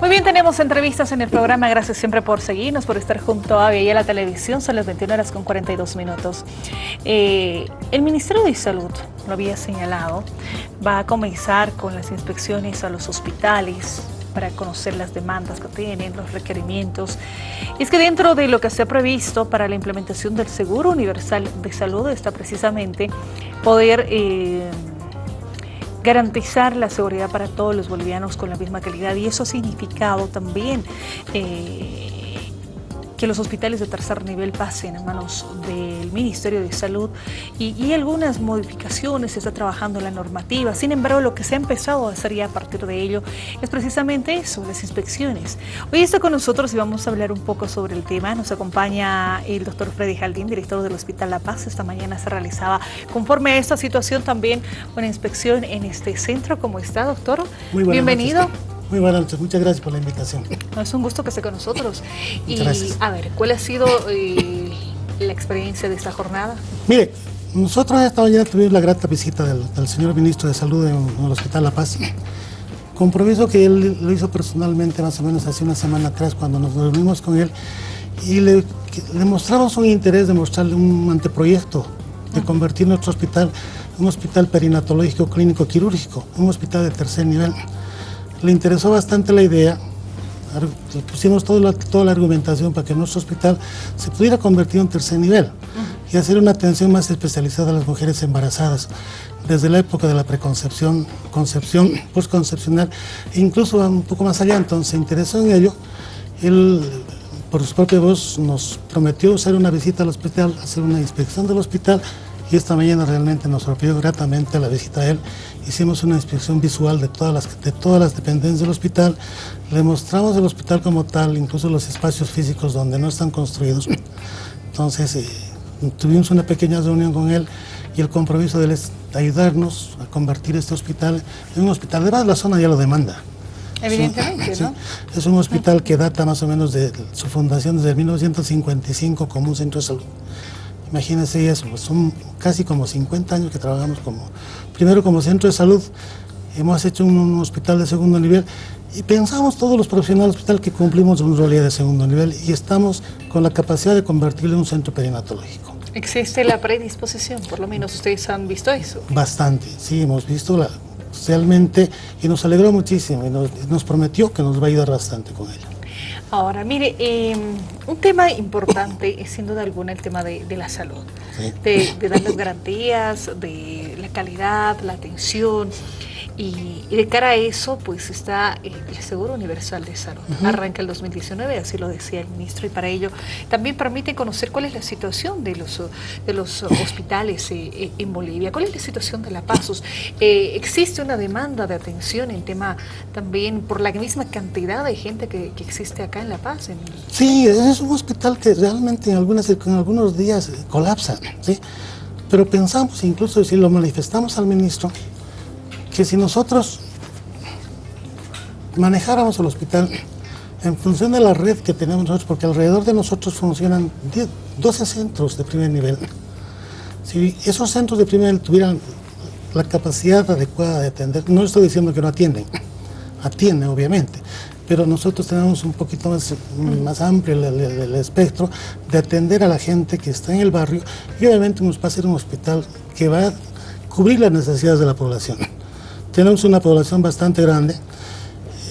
Muy bien, tenemos entrevistas en el programa. Gracias siempre por seguirnos, por estar junto a y a la televisión. Son las 21 horas con 42 minutos. Eh, el Ministerio de Salud, lo había señalado, va a comenzar con las inspecciones a los hospitales para conocer las demandas que tienen, los requerimientos. Y es que dentro de lo que se ha previsto para la implementación del Seguro Universal de Salud está precisamente poder... Eh, garantizar la seguridad para todos los bolivianos con la misma calidad y eso ha significado también eh, que los hospitales de tercer nivel pasen a manos del Ministerio de Salud y, algunas modificaciones, se está trabajando la normativa. Sin embargo, lo que se ha empezado a hacer ya a partir de ello es precisamente eso, las inspecciones. Hoy está con nosotros y vamos a hablar un poco sobre el tema. Nos acompaña el doctor Freddy Jaldín, director del Hospital La Paz. Esta mañana se realizaba, conforme a esta situación, también una inspección en este centro. ¿Cómo está, doctor? Muy Bienvenido. Muy buenas noches, muchas gracias por la invitación. es un gusto que esté con nosotros. y a ver, ¿cuál ha sido eh, la experiencia de esta jornada? Mire, nosotros esta mañana tuvimos la grata visita del, señor ministro de Salud en, el Hospital La Paz. Compromiso que él lo hizo personalmente más o menos hace una semana atrás cuando nos reunimos con él y le, le mostramos un interés de mostrarle un anteproyecto de convertir nuestro hospital en un hospital perinatológico clínico quirúrgico, un hospital de tercer nivel le interesó bastante la idea, pusimos toda la, toda la argumentación para que nuestro hospital se pudiera convertir en tercer nivel y hacer una atención más especializada a las mujeres embarazadas desde la época de la preconcepción, concepción, postconcepcional e incluso un poco más allá, entonces se interesó en ello. Él, por su propia voz, nos prometió hacer una visita al hospital, hacer una inspección del hospital y esta mañana realmente nos sorprendió gratamente la visita a él. Hicimos una inspección visual de todas las, de todas las dependencias del hospital, le mostramos el hospital como tal, incluso los espacios físicos donde no están construidos. Entonces eh, tuvimos una pequeña reunión con él y el compromiso de él es ayudarnos a convertir este hospital en un hospital. Además la zona ya lo demanda. Evidentemente, ¿no? es un hospital que data más o menos de su fundación desde 1955 como un centro de salud. Imagínense eso, pues son casi como 50 años que trabajamos como, primero como centro de salud, hemos hecho un, hospital de segundo nivel y pensamos todos los profesionales del hospital que cumplimos un rol de segundo nivel y estamos con la capacidad de convertirlo en un centro perinatológico. ¿Existe la predisposición? Por lo menos ustedes han visto eso. Bastante, sí, hemos visto la, realmente y nos alegró muchísimo y nos, nos prometió que nos va a ayudar bastante con ella. Ahora, mire, em, un tema importante es sin duda alguna el tema de, la salud, de, de dar las garantías, de la calidad, la atención. Y, de cara a eso, pues está el Seguro Universal de Salud. Arranca el 2019, así lo decía el ministro, y para ello también permite conocer cuál es la situación de los, de los hospitales eh, eh, en Bolivia, cuál es la situación de La Paz. Eh, existe una demanda de atención en tema también por la misma cantidad de gente que, existe acá en La Paz. Sí, es un hospital que realmente en, algunas, en algunos días colapsa, ¿sí? pero pensamos, incluso si lo manifestamos al ministro, que si nosotros manejáramos el hospital en función de la red que tenemos nosotros, porque alrededor de nosotros funcionan 12 centros de primer nivel. Si esos centros de primer nivel tuvieran la capacidad adecuada de atender, no estoy diciendo que no atienden, atienden obviamente, pero nosotros tenemos un poquito más, más amplio el, espectro de atender a la gente que está en el barrio y obviamente nos va a ser un hospital que va a cubrir las necesidades de la población tenemos una población bastante grande.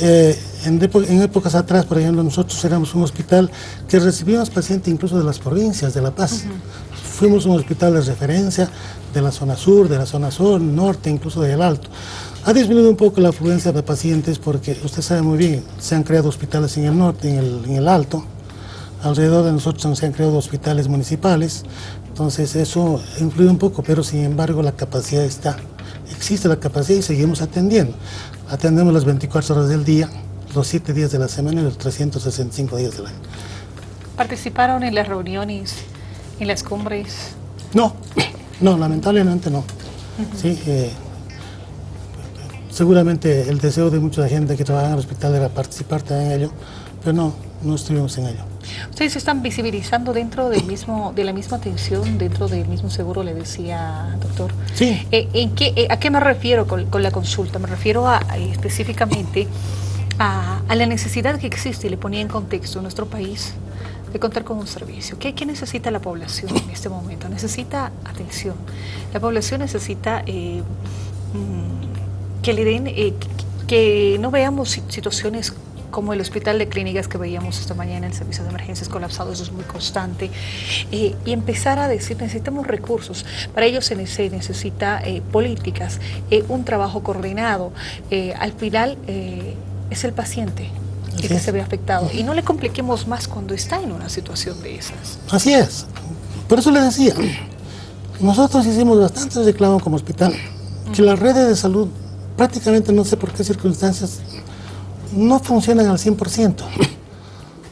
Eh, en, épocas atrás, por ejemplo, nosotros éramos un hospital que recibíamos pacientes incluso de las provincias de La Paz. Fuimos un hospital de referencia de la zona sur, de la zona sur, norte, incluso del Alto. Ha disminuido un poco la afluencia de pacientes porque usted sabe muy bien, se han creado hospitales en el norte, en el, en el Alto. Alrededor de nosotros se han creado hospitales municipales. Entonces eso influye un poco, pero sin embargo la capacidad está existe la capacidad y seguimos atendiendo. Atendemos las 24 horas del día, los 7 días de la semana y los 365 días del año. ¿Participaron en las reuniones, en las cumbres? No, no, lamentablemente no. sí, eh, seguramente el deseo de mucha gente que trabaja en el hospital era participar también en ello, pero no, no estuvimos en ello. Ustedes se están visibilizando dentro del mismo, de la misma atención, dentro del mismo seguro, le decía, doctor. Sí. Eh, ¿en qué, eh, ¿A qué me refiero con, la consulta? Me refiero a, específicamente a, la necesidad que existe y le ponía en contexto nuestro país de contar con un servicio. ¿Qué, ¿Qué, necesita la población en este momento? Necesita atención. La población necesita eh, mm, que le den, eh, que no veamos situaciones como el hospital de clínicas que veíamos esta mañana, el servicio de emergencias colapsado, eso es muy constante, eh, y empezar a decir, necesitamos recursos, para ello se, necesita políticas, un trabajo coordinado, al final es el paciente el que se ve afectado. Y no le compliquemos más cuando está en una situación de esas. Así es. Por eso le decía, nosotros hicimos bastantes reclamos como hospital, que las redes de salud prácticamente no sé por qué circunstancias no funcionan al 100%.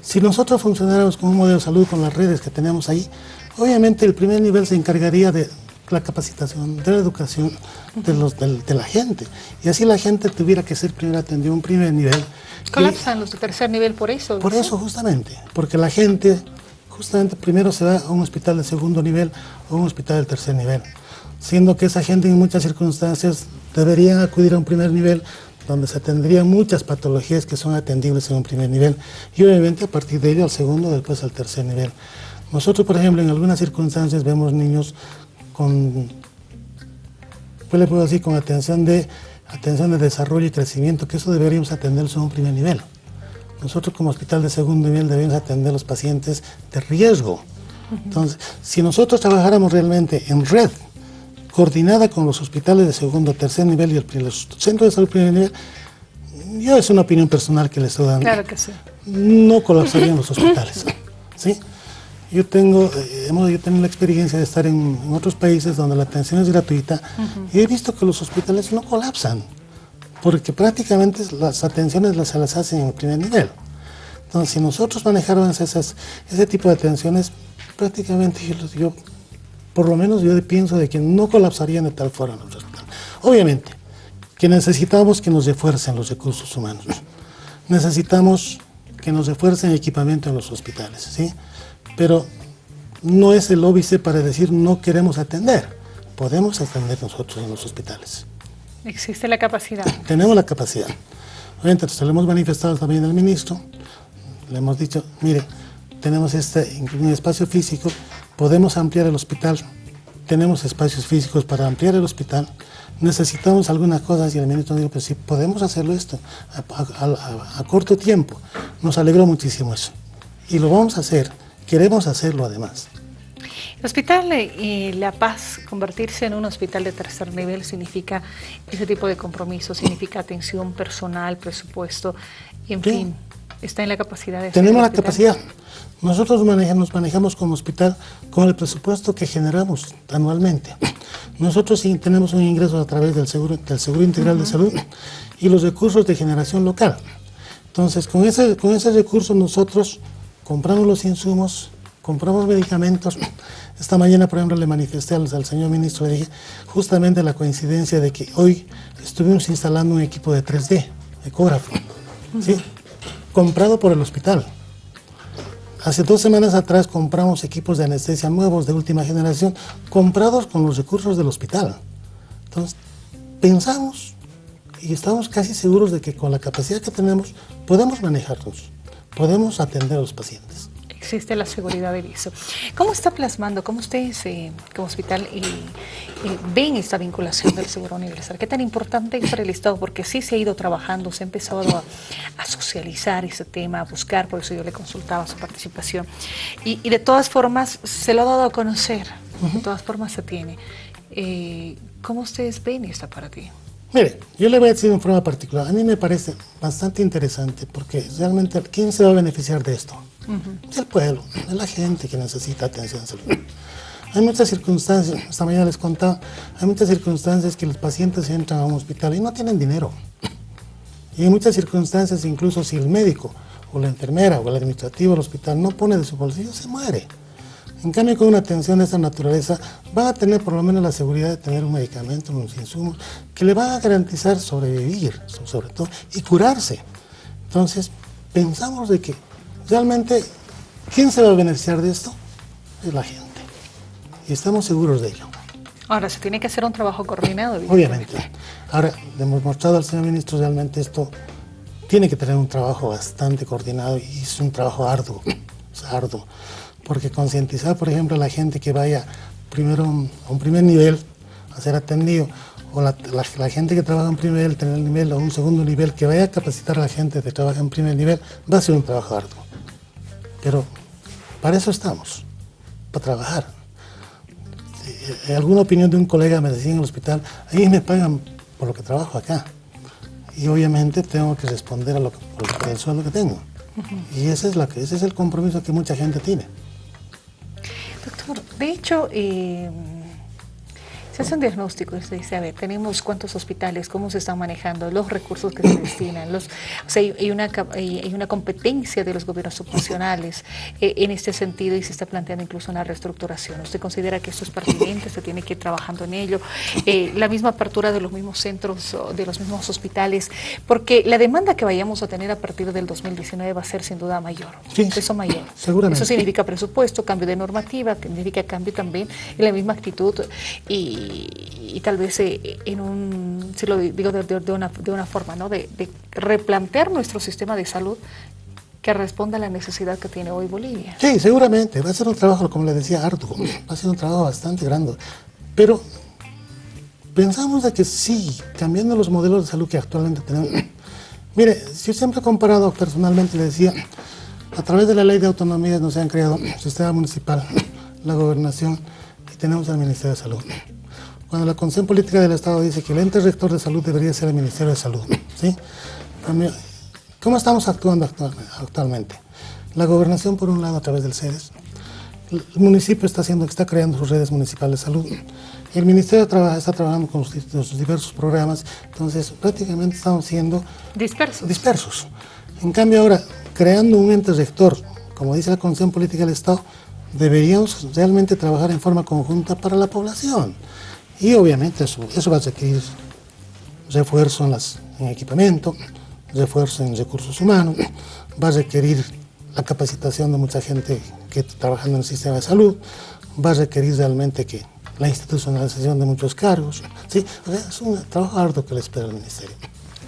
Si nosotros funcionáramos con un modelo de salud con las redes que tenemos ahí, obviamente el primer nivel se encargaría de la capacitación, de la educación de, los, de, la gente. Y así la gente tuviera que ser primero atendido a un primer nivel. ¿Colapsan los de tercer nivel por eso? Por eso justamente, porque la gente justamente primero se va a un hospital de segundo nivel o un hospital de tercer nivel, siendo que esa gente en muchas circunstancias debería acudir a un primer nivel donde se tendrían muchas patologías que son atendibles en un primer nivel y obviamente a partir de ello al segundo, después al tercer nivel. Nosotros, por ejemplo, en algunas circunstancias vemos niños con, pues le puedo decir, con atención de, atención de desarrollo y crecimiento, que eso deberíamos atenderlo en un primer nivel. Nosotros como hospital de segundo nivel debemos atender a los pacientes de riesgo. Entonces, si nosotros trabajáramos realmente en red, coordinada con los hospitales de segundo, tercer nivel y el, los centros de salud primer nivel, yo es una opinión personal que les estoy dando. Claro que sí. No colapsarían los hospitales. ¿sí? Yo tengo, eh, yo tengo la experiencia de estar en, otros países donde la atención es gratuita y he visto que los hospitales no colapsan, porque prácticamente las atenciones las, se las hacen en el primer nivel. Entonces, si nosotros manejáramos esas, ese tipo de atenciones, prácticamente yo, por lo menos yo pienso de que no colapsarían de tal forma los hospitales. Obviamente, que necesitamos que nos refuercen los recursos humanos. Necesitamos que nos refuercen equipamiento en los hospitales, ¿sí? pero no es el óbice para decir no queremos atender. Podemos atender nosotros en los hospitales. ¿Existe la capacidad? Tenemos la capacidad. Obviamente, se lo hemos manifestado también al ministro, le hemos dicho, mire, tenemos este un espacio físico, podemos ampliar el hospital, tenemos espacios físicos para ampliar el hospital, necesitamos algunas cosas y el ministro dijo, pues sí, podemos hacerlo esto a, a corto tiempo. Nos alegró muchísimo eso. Y lo vamos a hacer Queremos hacerlo además. El Hospital eh, La Paz, convertirse en un hospital de tercer nivel significa ese tipo de compromiso, significa atención personal, presupuesto, y en fin, está en la capacidad de... Tenemos la capacidad. Nosotros manejamos, manejamos como hospital con el presupuesto que generamos anualmente. Nosotros sí tenemos un ingreso a través del Seguro, del seguro Integral de Salud y los recursos de generación local. Entonces, con ese, con ese recurso nosotros compramos los insumos, compramos medicamentos. Esta mañana, por ejemplo, le manifesté al, señor ministro, le dije justamente la coincidencia de que hoy estuvimos instalando un equipo de 3D, ecógrafo, ¿sí? comprado por el hospital. Hace dos semanas atrás compramos equipos de anestesia nuevos de última generación, comprados con los recursos del hospital. Entonces, pensamos y estamos casi seguros de que con la capacidad que tenemos podemos manejarlos podemos atender a los pacientes. Existe la seguridad de eso. ¿Cómo está plasmando, cómo ustedes eh, como hospital eh, eh, ven esta vinculación del seguro universal? ¿Qué tan importante es para el Estado? Porque sí se ha ido trabajando, se ha empezado a, socializar ese tema, a buscar, por eso yo le consultaba su participación. Y, de todas formas se lo ha dado a conocer, de todas formas se tiene. ¿Cómo ustedes ven esta para ti? Mire, yo le voy a decir en forma particular, a mí me parece bastante interesante porque realmente, ¿quién se va a beneficiar de esto? Es el pueblo, es la gente que necesita atención salud. Hay muchas circunstancias, esta mañana les contaba, hay muchas circunstancias que los pacientes entran a un hospital y no tienen dinero. Y hay muchas circunstancias, incluso si el médico o la enfermera o el administrativo del hospital no pone de su bolsillo, se muere. En cambio, con una atención de esta naturaleza, va a tener por lo menos la seguridad de tener un medicamento, unos insumos, que le va a garantizar sobrevivir, sobre todo, y curarse. Entonces, pensamos de que realmente, ¿quién se va a beneficiar de esto? Es la gente. Y estamos seguros de ello. Ahora, se tiene que hacer un trabajo coordinado. Obviamente. Ahora, le hemos mostrado al señor ministro realmente esto tiene que tener un trabajo bastante coordinado y es un trabajo arduo, arduo, porque concientizar, por ejemplo, a la gente que vaya primero a un primer nivel a ser atendido, o la, gente que trabaja en primer nivel, tener nivel o un segundo nivel, que vaya a capacitar a la gente que trabaja en primer nivel, va a ser un trabajo arduo. Pero para eso estamos, para trabajar. Eh, alguna opinión de un colega me decía en el hospital, ahí me pagan por lo que trabajo acá. Y obviamente tengo que responder a lo que, por el sueldo que tengo. Y ese es, la, ese es el compromiso que mucha gente tiene. Doctor, de hecho, eh, se hace un diagnóstico y se dice, a ver, tenemos cuántos hospitales, cómo se están manejando, los recursos que se destinan, los, o sea, hay, una, hay una competencia de los gobiernos subvencionales eh, en este sentido y se está planteando incluso una reestructuración. ¿Usted considera que esto es pertinente, se tiene que ir trabajando en ello? Eh, la misma apertura de los mismos centros, de los mismos hospitales, porque la demanda que vayamos a tener a partir del 2019 va a ser sin duda mayor, sí, eso mayor. Seguramente. Eso significa presupuesto, cambio de normativa, significa cambio también en la misma actitud y y, tal vez eh, en un, si lo digo de, una, de una, forma, ¿no? De, replantear nuestro sistema de salud que responda a la necesidad que tiene hoy Bolivia. Sí, seguramente, va a ser un trabajo, como le decía Arturo, va a ser un trabajo bastante grande, pero pensamos de que sí, cambiando los modelos de salud que actualmente tenemos, mire, yo siempre he comparado personalmente, le decía, a través de la ley de autonomía nos han creado el sistema municipal, la gobernación y tenemos el Ministerio de Salud. Cuando la Concepción Política del Estado dice que el ente rector de salud debería ser el Ministerio de Salud, ¿sí? ¿Cómo estamos actuando actualmente? La gobernación, por un lado, a través del CEDES, el municipio está, haciendo, está creando sus redes municipales de salud, el Ministerio está trabajando con sus, diversos programas, entonces prácticamente estamos siendo dispersos. dispersos. En cambio ahora, creando un ente rector, como dice la Concepción Política del Estado, deberíamos realmente trabajar en forma conjunta para la población. Y obviamente eso, va a requerir refuerzo en, las, en equipamiento, refuerzo en recursos humanos, va a requerir la capacitación de mucha gente que está trabajando en el sistema de salud, va a requerir realmente que la institucionalización de muchos cargos. ¿sí? es un trabajo arduo que le espera al Ministerio.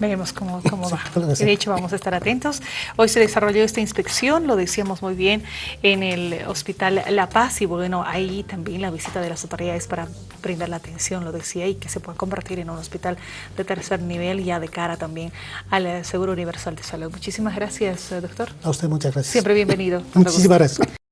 Veremos cómo, cómo va. de hecho, vamos a estar atentos. Hoy se desarrolló esta inspección, lo decíamos muy bien, en el Hospital La Paz y bueno, ahí también la visita de las autoridades para brindar la atención, lo decía, y que se pueda convertir en un hospital de tercer nivel ya de cara también al Seguro Universal de Salud. Muchísimas gracias, doctor. A usted muchas gracias. Siempre bienvenido. Muchísimas gracias.